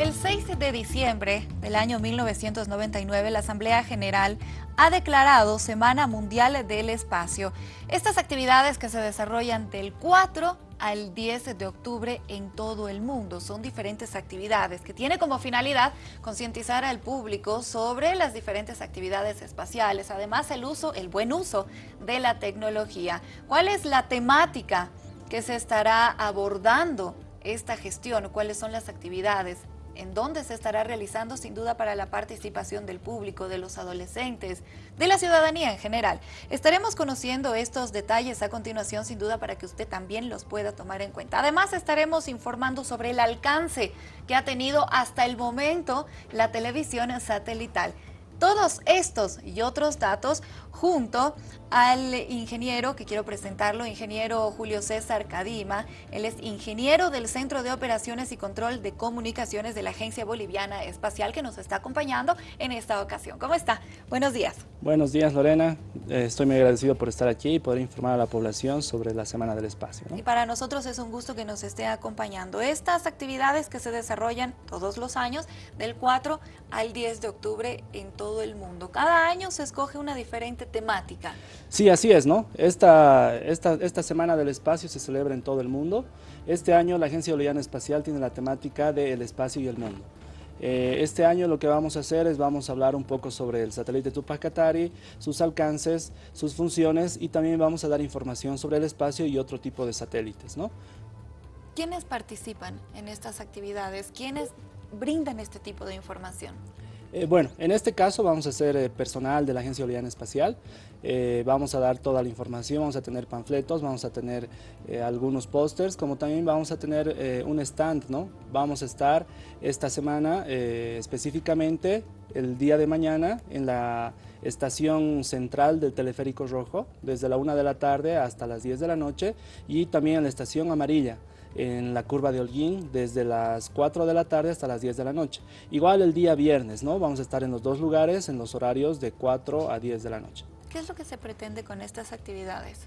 El 6 de diciembre del año 1999, la Asamblea General ha declarado Semana Mundial del Espacio. Estas actividades que se desarrollan del 4 al 10 de octubre en todo el mundo. Son diferentes actividades que tiene como finalidad concientizar al público sobre las diferentes actividades espaciales, además el uso, el buen uso de la tecnología. ¿Cuál es la temática que se estará abordando esta gestión? ¿Cuáles son las actividades? En dónde se estará realizando sin duda para la participación del público, de los adolescentes, de la ciudadanía en general. Estaremos conociendo estos detalles a continuación sin duda para que usted también los pueda tomar en cuenta. Además estaremos informando sobre el alcance que ha tenido hasta el momento la televisión satelital. Todos estos y otros datos junto al ingeniero, que quiero presentarlo, ingeniero Julio César Cadima. Él es ingeniero del Centro de Operaciones y Control de Comunicaciones de la Agencia Boliviana Espacial, que nos está acompañando en esta ocasión. ¿Cómo está? Buenos días. Buenos días, Lorena. Eh, estoy muy agradecido por estar aquí y poder informar a la población sobre la Semana del Espacio. Y para nosotros es un gusto que nos esté acompañando. Estas actividades que se desarrollan todos los años, del 4 al 10 de octubre en todo el mundo. Cada año se escoge una diferente temática. Sí, así es, ¿no? Esta, esta, esta Semana del Espacio se celebra en todo el mundo. Este año la Agencia Boliviana Espacial tiene la temática del espacio y el mundo. Eh, este año lo que vamos a hacer es vamos a hablar un poco sobre el satélite Tupac Katari, sus alcances, sus funciones y también vamos a dar información sobre el espacio y otro tipo de satélites, ¿no? ¿Quiénes participan en estas actividades? ¿Quiénes brindan este tipo de información? Eh, bueno, en este caso vamos a ser eh, personal de la Agencia Boliviana Espacial, eh, vamos a dar toda la información, vamos a tener panfletos, vamos a tener algunos pósters, como también vamos a tener un stand, ¿no? Vamos a estar esta semana específicamente el día de mañana en la estación central del Teleférico Rojo, desde la 1 de la tarde hasta las 10 de la noche, y también en la estación amarilla, en la curva de Holguín desde las 4 de la tarde hasta las 10 de la noche. Igual el día viernes, ¿no? Vamos a estar en los dos lugares en los horarios de 4 a 10 de la noche. ¿Qué es lo que se pretende con estas actividades?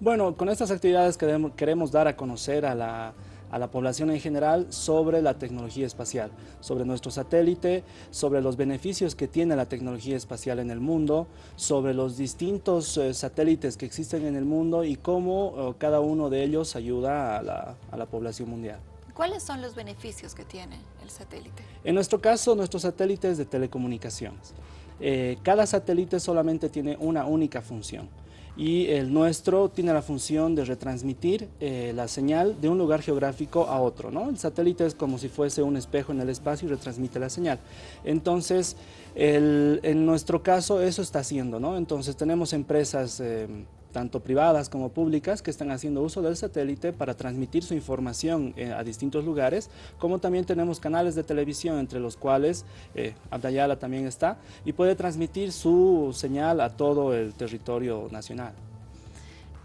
Bueno, con estas actividades queremos, queremos dar a conocer a la, a la población en general sobre la tecnología espacial, sobre nuestro satélite, sobre los beneficios que tiene la tecnología espacial en el mundo, sobre los distintos eh, satélites que existen en el mundo y cómo eh, cada uno de ellos ayuda a la, a la población mundial. ¿Cuáles son los beneficios que tiene el satélite? En nuestro caso, nuestro satélite es de telecomunicaciones. Eh, cada satélite solamente tiene una única función y el nuestro tiene la función de retransmitir eh, la señal de un lugar geográfico a otro. ¿no? El satélite es como si fuese un espejo en el espacio y retransmite la señal. Entonces, en nuestro caso eso está haciendo. ¿no? Entonces tenemos empresas... Eh, tanto privadas como públicas, que están haciendo uso del satélite para transmitir su información eh, a distintos lugares, como también tenemos canales de televisión, entre los cuales eh, Abdayala también está, y puede transmitir su señal a todo el territorio nacional.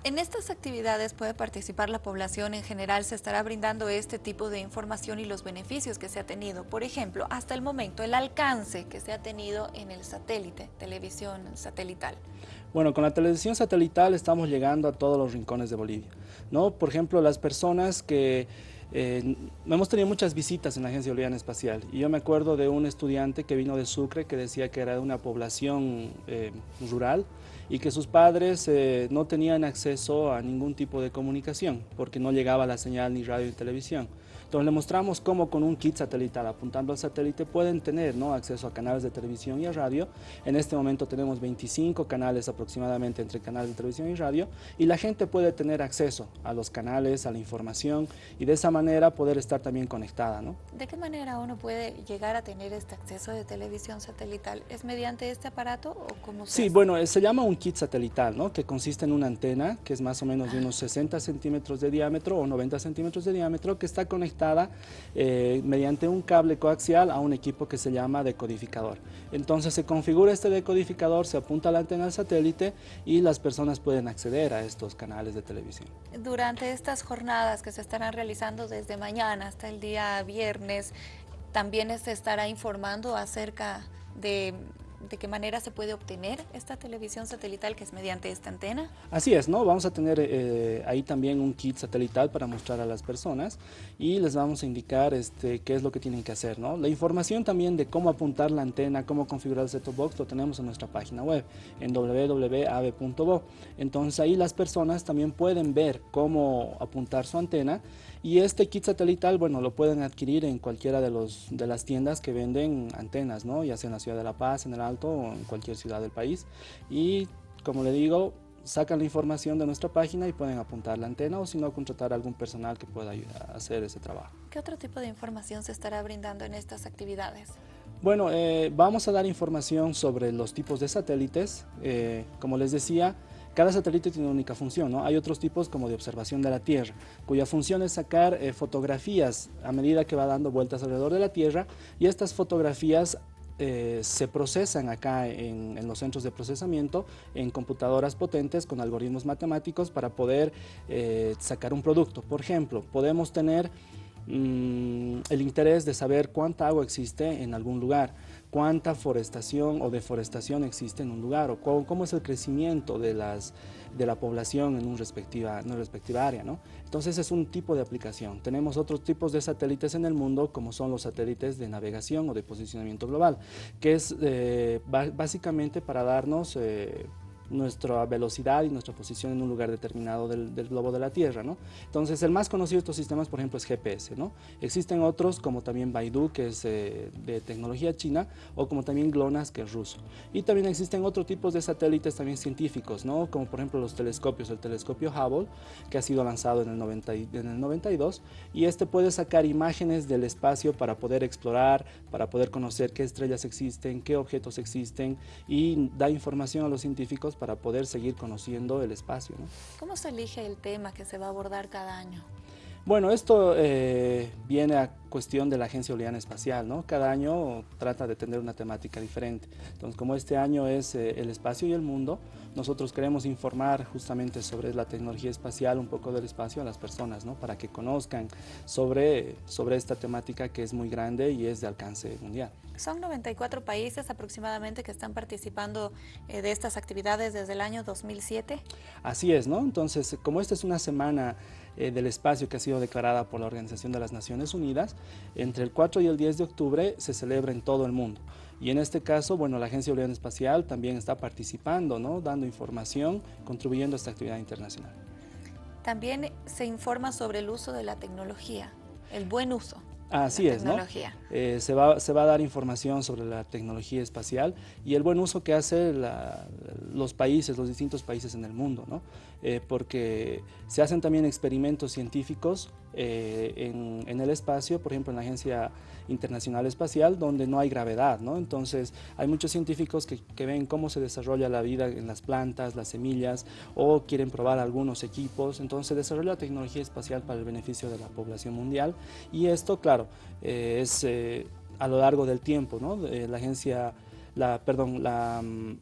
En estas actividades puede participar la población en general, se estará brindando este tipo de información y los beneficios que se ha tenido. Por ejemplo, hasta el momento, el alcance que se ha tenido en el satélite, televisión satelital. Bueno, con la televisión satelital estamos llegando a todos los rincones de Bolivia. ¿no? Por ejemplo, las personas que eh, hemos tenido muchas visitas en la Agencia Boliviana Espacial y yo me acuerdo de un estudiante que vino de Sucre que decía que era de una población eh, rural y que sus padres eh, no tenían acceso a ningún tipo de comunicación porque no llegaba la señal ni radio ni televisión. Entonces le mostramos cómo con un kit satelital apuntando al satélite pueden tener ¿no? acceso a canales de televisión y a radio. En este momento tenemos 25 canales aproximadamente entre canales de televisión y radio y la gente puede tener acceso a los canales, a la información y de esa manera poder estar también conectada. ¿no? ¿De qué manera uno puede llegar a tener este acceso de televisión satelital? ¿Es mediante este aparato o cómo se Sí, bueno, se llama un kit satelital, ¿no? que consiste en una antena que es más o menos de unos 60 centímetros de diámetro o 90 centímetros de diámetro que está conectada eh, mediante un cable coaxial a un equipo que se llama decodificador. Entonces se configura este decodificador, se apunta la antena al satélite y las personas pueden acceder a estos canales de televisión. Durante estas jornadas que se estarán realizando desde mañana hasta el día viernes, también se estará informando acerca de de qué manera se puede obtener esta televisión satelital que es mediante esta antena? Así es, ¿no? Vamos a tener eh, ahí también un kit satelital para mostrar a las personas y les vamos a indicar este, qué es lo que tienen que hacer, ¿no? La información también de cómo apuntar la antena, cómo configurar el set-top box lo tenemos en nuestra página web en www.ave.bo. Entonces ahí las personas también pueden ver cómo apuntar su antena y este kit satelital, bueno, lo pueden adquirir en cualquiera de, los, de las tiendas que venden antenas, ¿no? Ya sea en la ciudad de La Paz, en el Alto o en cualquier ciudad del país. Y como le digo, sacan la información de nuestra página y pueden apuntar la antena o si no, contratar a algún personal que pueda ayudar a hacer ese trabajo. ¿Qué otro tipo de información se estará brindando en estas actividades? Bueno, eh, vamos a dar información sobre los tipos de satélites. Eh, como les decía, cada satélite tiene una única función, ¿no? Hay otros tipos como de observación de la Tierra, cuya función es sacar eh, fotografías a medida que va dando vueltas alrededor de la Tierra y estas fotografías eh, se procesan acá en, los centros de procesamiento en computadoras potentes con algoritmos matemáticos para poder eh, sacar un producto. Por ejemplo, podemos tener mm, el interés de saber cuánta agua existe en algún lugar cuánta forestación o deforestación existe en un lugar o cómo, es el crecimiento de, las, de la población en, un respectiva, una respectiva área. ¿no? Entonces es un tipo de aplicación. Tenemos otros tipos de satélites en el mundo como son los satélites de navegación o de posicionamiento global, que es eh, básicamente para darnos... Eh, nuestra velocidad y nuestra posición en un lugar determinado del, globo de la Tierra. ¿no? Entonces, el más conocido de estos sistemas, por ejemplo, es GPS. ¿no? Existen otros, como también Baidu, que es eh, de tecnología china, o como también GLONASS, que es ruso. Y también existen otros tipos de satélites también científicos, ¿no? como por ejemplo los telescopios, el telescopio Hubble, que ha sido lanzado en el, 90, en el 92, y este puede sacar imágenes del espacio para poder explorar, para poder conocer qué estrellas existen, qué objetos existen, y da información a los científicos para poder seguir conociendo el espacio. ¿Cómo se elige el tema que se va a abordar cada año? Bueno, esto eh, viene a cuestión de la Agencia Boliviana Espacial, ¿no? Cada año trata de tener una temática diferente. Entonces, como este año es eh, el espacio y el mundo, nosotros queremos informar justamente sobre la tecnología espacial, un poco del espacio a las personas, ¿no? Para que conozcan sobre, sobre esta temática que es muy grande y es de alcance mundial. Son 94 países aproximadamente que están participando eh, de estas actividades desde el año 2007. Así es, ¿no? Entonces, como esta es una semana eh, del espacio que ha sido declarada por la Organización de las Naciones Unidas, entre el 4 y el 10 de octubre se celebra en todo el mundo. Y en este caso, bueno, la Agencia Boliviana Espacial también está participando, ¿no? Dando información, contribuyendo a esta actividad internacional. También se informa sobre el uso de la tecnología, el buen uso. Así es, ¿no? Eh, se, va, se va a dar información sobre la tecnología espacial y el buen uso que hacen los países, los distintos países en el mundo, ¿no? Eh, porque se hacen también experimentos científicos eh, en, el espacio, por ejemplo en la Agencia Internacional Espacial, donde no hay gravedad, ¿no? Entonces hay muchos científicos que, que ven cómo se desarrolla la vida en las plantas, las semillas, o quieren probar algunos equipos, entonces se desarrolla tecnología espacial para el beneficio de la población mundial y esto, claro, eh, es a lo largo del tiempo, ¿no? la agencia, la, perdón, la mm,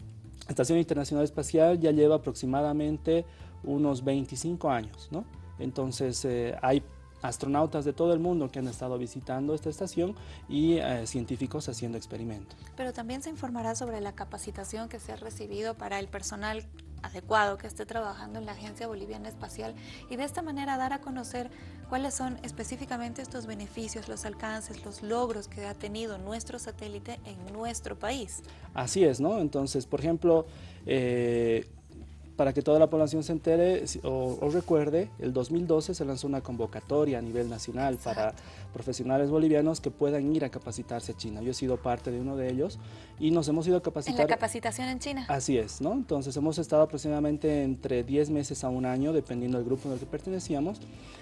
Estación Internacional Espacial ya lleva aproximadamente unos 25 años, ¿no? Entonces eh, hay astronautas de todo el mundo que han estado visitando esta estación y eh, científicos haciendo experimentos. Pero también se informará sobre la capacitación que se ha recibido para el personal adecuado que esté trabajando en la Agencia Boliviana Espacial y de esta manera dar a conocer cuáles son específicamente estos beneficios, los alcances, los logros que ha tenido nuestro satélite en nuestro país. Así es, ¿no? Entonces, por ejemplo, eh, para que toda la población se entere o, recuerde, el 2012 se lanzó una convocatoria a nivel nacional para profesionales bolivianos que puedan ir a capacitarse a China. Yo he sido parte de uno de ellos y nos hemos ido a capacitar. ¿En la capacitación en China? Así es, ¿no? Entonces hemos estado aproximadamente entre 10 meses a un año, dependiendo del grupo en el que pertenecíamos,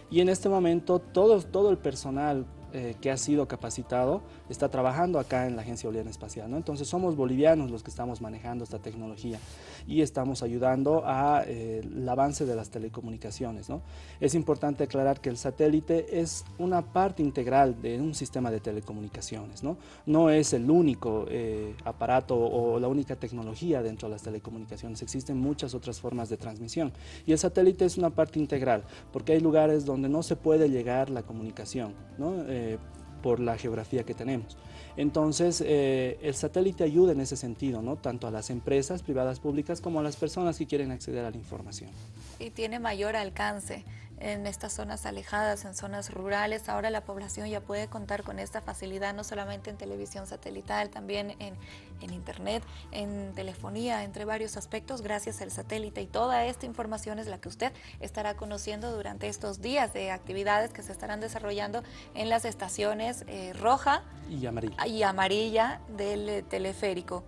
y en este momento todo, todo el personal eh, que ha sido capacitado está trabajando acá en la Agencia Boliviana Espacial. ¿no? Entonces somos bolivianos los que estamos manejando esta tecnología y estamos ayudando al eh, avance de las telecomunicaciones. ¿no? Es importante aclarar que el satélite es una parte integral de un sistema de telecomunicaciones. No, no es el único eh, aparato o la única tecnología dentro de las telecomunicaciones. Existen muchas otras formas de transmisión y el satélite es una parte integral porque hay lugares donde no se puede llegar la comunicación. ¿no? Por la geografía que tenemos. Entonces, eh, el satélite ayuda en ese sentido, ¿no? tanto a las empresas privadas públicas como a las personas que quieren acceder a la información. Y tiene mayor alcance en estas zonas alejadas, en zonas rurales. Ahora la población ya puede contar con esta facilidad, no solamente en televisión satelital, también en, en internet, en telefonía, entre varios aspectos, gracias al satélite. Y toda esta información es la que usted estará conociendo durante estos días de actividades que se estarán desarrollando en las estaciones eh, roja y amarilla. y amarilla del eh, teleférico.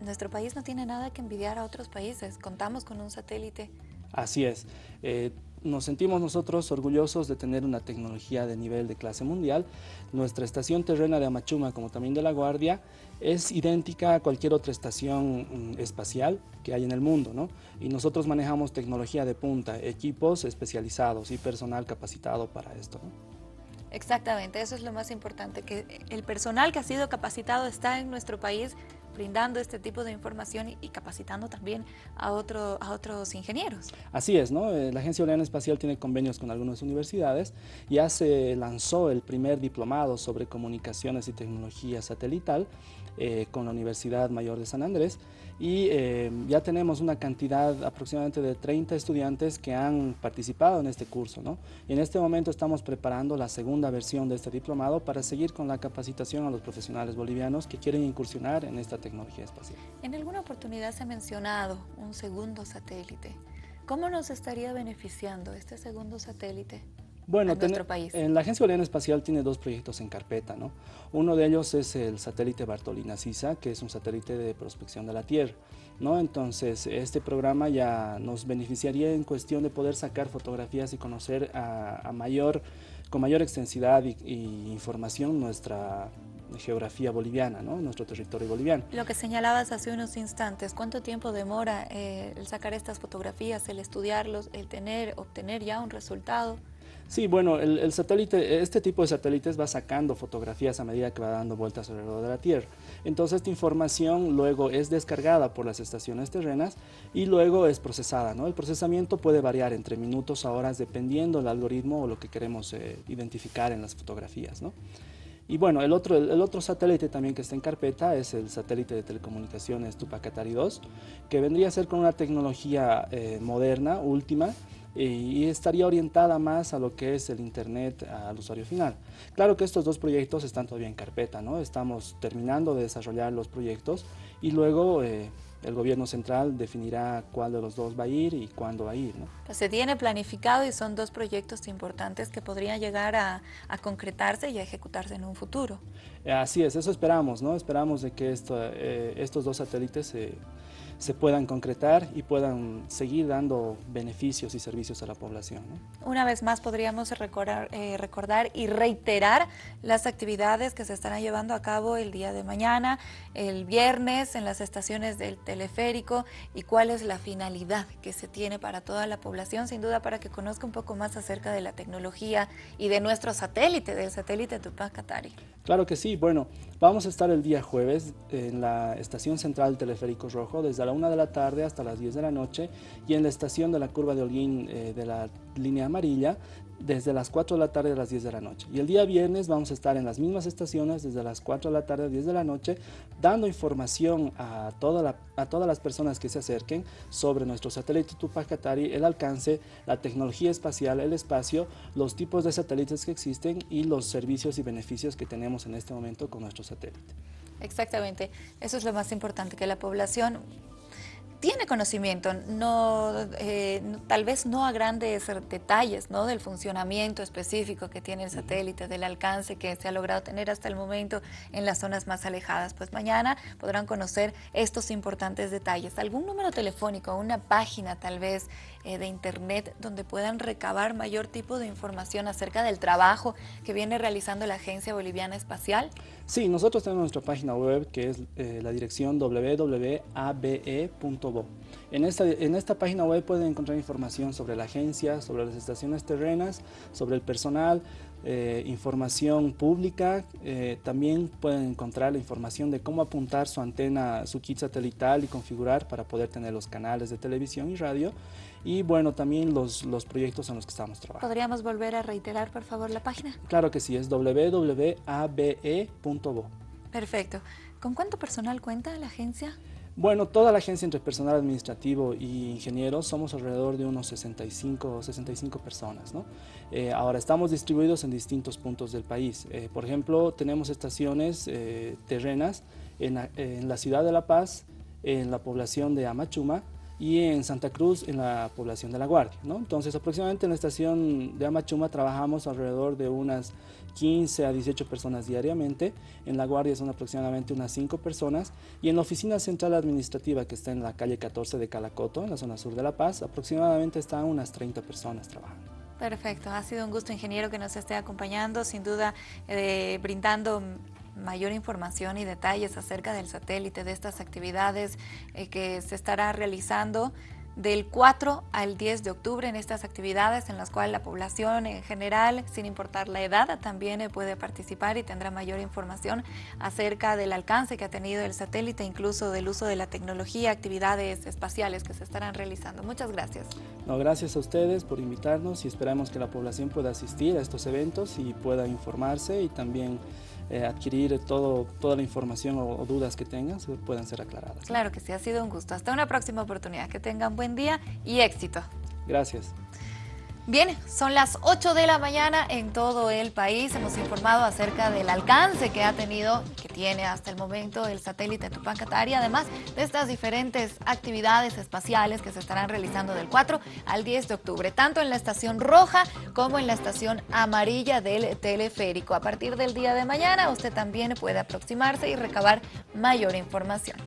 Nuestro país no tiene nada que envidiar a otros países, contamos con un satélite. Así es. Eh, nos sentimos nosotros orgullosos de tener una tecnología de nivel de clase mundial. Nuestra estación terrena de Amachuma, como también de La Guardia, es idéntica a cualquier otra estación mm, espacial que hay en el mundo, ¿no? Y nosotros manejamos tecnología de punta, equipos especializados y personal capacitado para esto, Exactamente, eso es lo más importante, que el personal que ha sido capacitado está en nuestro país brindando este tipo de información y, capacitando también a, otro, a otros ingenieros. Así es, ¿no? Eh, la Agencia Oleana Espacial tiene convenios con algunas universidades. Ya se lanzó el primer diplomado sobre comunicaciones y tecnología satelital eh, con la Universidad Mayor de San Andrés y eh, ya tenemos una cantidad aproximadamente de 30 estudiantes que han participado en este curso. ¿no? Y en este momento estamos preparando la segunda versión de este diplomado para seguir con la capacitación a los profesionales bolivianos que quieren incursionar en esta tecnología espacial. En alguna oportunidad se ha mencionado un segundo satélite. ¿Cómo nos estaría beneficiando este segundo satélite? Bueno, en la Agencia Boliviana Espacial tiene dos proyectos en carpeta. ¿no? Uno de ellos es el satélite Bartolina-Sisa, que es un satélite de prospección de la Tierra. ¿no? Entonces, este programa ya nos beneficiaría en cuestión de poder sacar fotografías y conocer a, mayor, con mayor extensidad y, información nuestra geografía boliviana, ¿no? nuestro territorio boliviano. Lo que señalabas hace unos instantes, ¿cuánto tiempo demora eh, el sacar estas fotografías, el estudiarlos, el tener, obtener ya un resultado? Sí, bueno, el, satélite, este tipo de satélites va sacando fotografías a medida que va dando vueltas alrededor de la Tierra. Entonces esta información luego es descargada por las estaciones terrenas y luego es procesada. ¿no? El procesamiento puede variar entre minutos a horas dependiendo del algoritmo o lo que queremos eh, identificar en las fotografías. Y bueno, el otro, el, otro satélite también que está en carpeta es el satélite de telecomunicaciones Tupacatari 2, que vendría a ser con una tecnología eh, moderna, última, y estaría orientada más a lo que es el Internet al usuario final. Claro que estos dos proyectos están todavía en carpeta, ¿no? estamos terminando de desarrollar los proyectos y luego eh, el gobierno central definirá cuál de los dos va a ir y cuándo va a ir. ¿no? Pues se tiene planificado y son dos proyectos importantes que podrían llegar a, concretarse y a ejecutarse en un futuro. Así es, eso esperamos, ¿no? Esperamos de que esto, eh, estos dos satélites se se puedan concretar y puedan seguir dando beneficios y servicios a la población. Una vez más podríamos recordar, eh, recordar y reiterar las actividades que se estarán llevando a cabo el día de mañana, el viernes en las estaciones del teleférico y cuál es la finalidad que se tiene para toda la población, sin duda para que conozca un poco más acerca de la tecnología y de nuestro satélite, del satélite Tupac Katari. Claro que sí, bueno, vamos a estar el día jueves en la estación central del teleférico rojo desde la 1 de la tarde hasta las 10 de la noche y en la estación de la curva de Holguín eh, de la línea amarilla desde las 4 de la tarde a las 10 de la noche. Y el día viernes vamos a estar en las mismas estaciones desde las 4 de la tarde a 10 de la noche dando información a, toda a todas las personas que se acerquen sobre nuestro satélite Tupac Katari, el alcance, la tecnología espacial, el espacio, los tipos de satélites que existen y los servicios y beneficios que tenemos en este momento con nuestro satélite. Exactamente, eso es lo más importante, que la población tiene conocimiento, no, eh, tal vez no a grandes detalles ¿no? del funcionamiento específico que tiene el satélite, del alcance que se ha logrado tener hasta el momento en las zonas más alejadas. Pues mañana podrán conocer estos importantes detalles. ¿Algún número telefónico, una página tal vez eh, de internet donde puedan recabar mayor tipo de información acerca del trabajo que viene realizando la Agencia Boliviana Espacial? Sí, nosotros tenemos nuestra página web que es eh, la dirección www.abe.com En esta, en esta página web pueden encontrar información sobre la agencia, sobre las estaciones terrenas, sobre el personal, eh, información pública, eh, también pueden encontrar la información de cómo apuntar su antena, su kit satelital y configurar para poder tener los canales de televisión y radio y bueno, también los, los proyectos en los que estamos trabajando. ¿Podríamos volver a reiterar, por favor, la página? Claro que sí, es www.abe.bo. Perfecto. ¿Con cuánto personal cuenta la agencia? Bueno, toda la agencia entre personal administrativo y ingenieros somos alrededor de unos 65 65 personas. ¿no? Eh, ahora estamos distribuidos en distintos puntos del país. Eh, por ejemplo, tenemos estaciones eh, terrenas en la, en la ciudad de La Paz, en la población de Amachuma, y en Santa Cruz en la población de La Guardia. ¿no? Entonces aproximadamente en la estación de Amachuma trabajamos alrededor de unas 15 a 18 personas diariamente, en La Guardia son aproximadamente unas 5 personas y en la oficina central administrativa que está en la calle 14 de Calacoto, en la zona sur de La Paz, aproximadamente están unas 30 personas trabajando. Perfecto, ha sido un gusto ingeniero que nos esté acompañando, sin duda eh, brindando mayor información y detalles acerca del satélite, de estas actividades eh, que se estará realizando del 4 al 10 de octubre en estas actividades en las cuales la población en general, sin importar la edad, también eh, puede participar y tendrá mayor información acerca del alcance que ha tenido el satélite, incluso del uso de la tecnología, actividades espaciales que se estarán realizando. Muchas gracias. No, gracias a ustedes por invitarnos y esperamos que la población pueda asistir a estos eventos y pueda informarse y también eh, adquirir todo, toda la información o, o dudas que tengan puedan ser aclaradas. Claro que sí, ha sido un gusto. Hasta una próxima oportunidad. Que tengan buen día y éxito. Gracias. Bien, son las 8 de la mañana en todo el país. Hemos informado acerca del alcance que ha tenido y que tiene hasta el momento el satélite Tupac Katari, además de estas diferentes actividades espaciales que se estarán realizando del 4 al 10 de octubre, tanto en la estación roja como en la estación amarilla del teleférico. A partir del día de mañana usted también puede aproximarse y recabar mayor información.